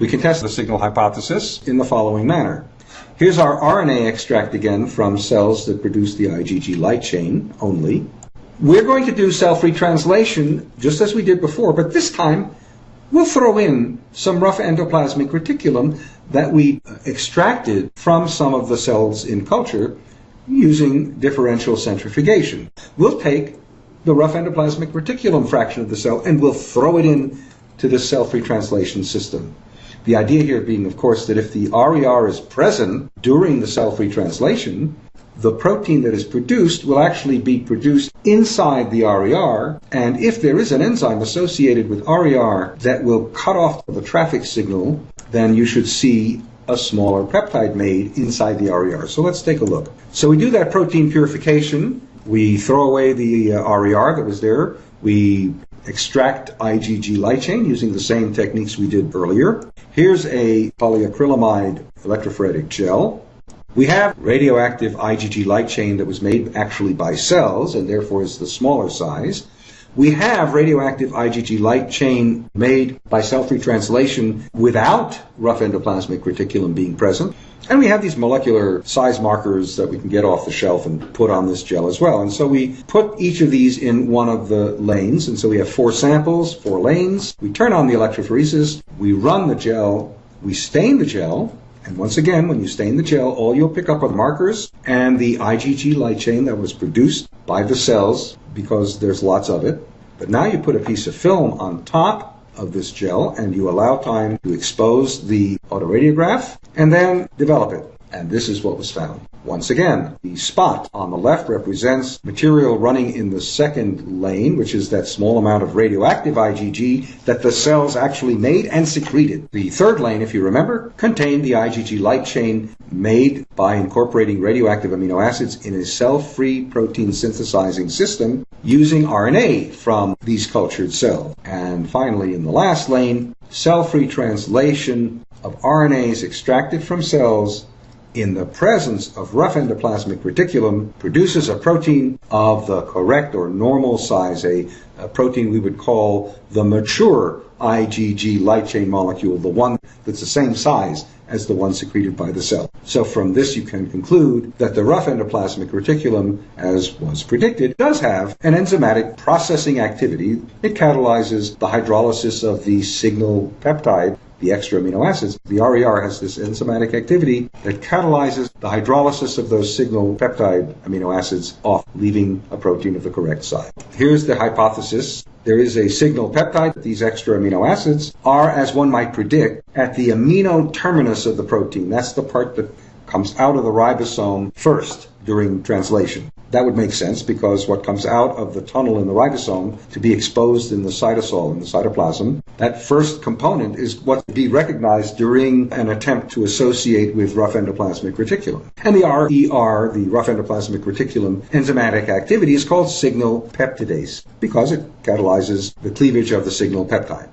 We can test the signal hypothesis in the following manner. Here's our RNA extract again from cells that produce the IgG light chain only. We're going to do cell-free translation just as we did before, but this time we'll throw in some rough endoplasmic reticulum that we extracted from some of the cells in culture using differential centrifugation. We'll take the rough endoplasmic reticulum fraction of the cell and we'll throw it in to the cell-free translation system. The idea here being, of course, that if the RER is present during the cell-free translation, the protein that is produced will actually be produced inside the RER, and if there is an enzyme associated with RER that will cut off the traffic signal, then you should see a smaller peptide made inside the RER. So let's take a look. So we do that protein purification. We throw away the uh, RER that was there. We extract IgG light chain using the same techniques we did earlier. Here's a polyacrylamide electrophoretic gel. We have radioactive IgG light chain that was made actually by cells and therefore is the smaller size. We have radioactive IgG light chain made by cell-free translation without rough endoplasmic reticulum being present. And we have these molecular size markers that we can get off the shelf and put on this gel as well. And so we put each of these in one of the lanes. And so we have four samples, four lanes. We turn on the electrophoresis. We run the gel. We stain the gel. And once again, when you stain the gel, all you'll pick up are the markers and the IgG light chain that was produced by the cells because there's lots of it. But now you put a piece of film on top of this gel and you allow time to expose the autoradiograph and then develop it. And this is what was found. Once again, the spot on the left represents material running in the second lane, which is that small amount of radioactive IgG that the cells actually made and secreted. The third lane, if you remember, contained the IgG light chain made by incorporating radioactive amino acids in a cell-free protein synthesizing system using RNA from these cultured cells. And finally, in the last lane, cell-free translation of RNAs extracted from cells in the presence of rough endoplasmic reticulum produces a protein of the correct or normal size, a, a, protein we would call the mature IgG light chain molecule, the one that's the same size as the one secreted by the cell. So from this you can conclude that the rough endoplasmic reticulum, as was predicted, does have an enzymatic processing activity. It catalyzes the hydrolysis of the signal peptide the extra amino acids, the RER has this enzymatic activity that catalyzes the hydrolysis of those signal peptide amino acids off, leaving a protein of the correct size. Here's the hypothesis. There is a signal peptide. These extra amino acids are, as one might predict, at the amino terminus of the protein. That's the part that comes out of the ribosome first during translation. That would make sense because what comes out of the tunnel in the ribosome to be exposed in the cytosol, in the cytoplasm, that first component is what be recognized during an attempt to associate with rough endoplasmic reticulum. And the RER, the rough endoplasmic reticulum enzymatic activity is called signal peptidase because it catalyzes the cleavage of the signal peptide.